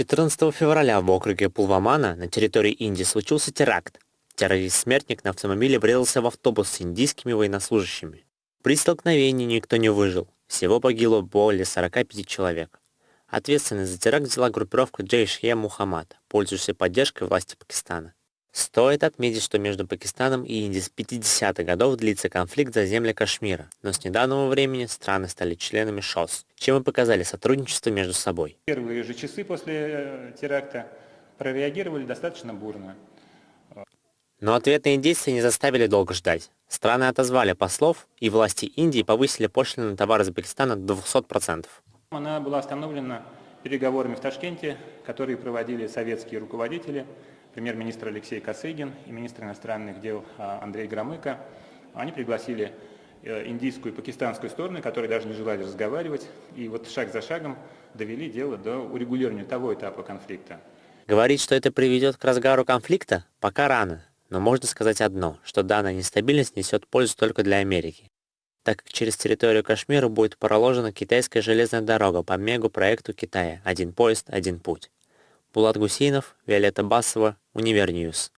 14 февраля в округе Пулвамана на территории Индии случился теракт. Террорист-смертник на автомобиле врезался в автобус с индийскими военнослужащими. При столкновении никто не выжил. Всего погибло более 45 человек. Ответственность за теракт взяла группировка Джейш-е Мухаммад, пользующаяся поддержкой власти Пакистана. Стоит отметить, что между Пакистаном и Индией с 50-х годов длится конфликт за земли Кашмира, но с недавнего времени страны стали членами ШОС, чем и показали сотрудничество между собой. Первые же часы после э, теракта прореагировали достаточно бурно. Но ответные действия не заставили долго ждать. Страны отозвали послов, и власти Индии повысили пошлины на товары из Пакистана до 200%. Она была остановлена переговорами в Ташкенте, которые проводили советские руководители – премьер-министр Алексей Косыгин и министр иностранных дел а, Андрей Громыко. Они пригласили э, индийскую и пакистанскую стороны, которые даже не желали разговаривать, и вот шаг за шагом довели дело до урегулирования того этапа конфликта. Говорить, что это приведет к разгару конфликта, пока рано, но можно сказать одно, что данная нестабильность несет пользу только для Америки, так как через территорию Кашмира будет проложена китайская железная дорога по мегапроекту Китая «Один пояс, один путь». Булат Гусейнов, Виолетта Басова, Универньюз.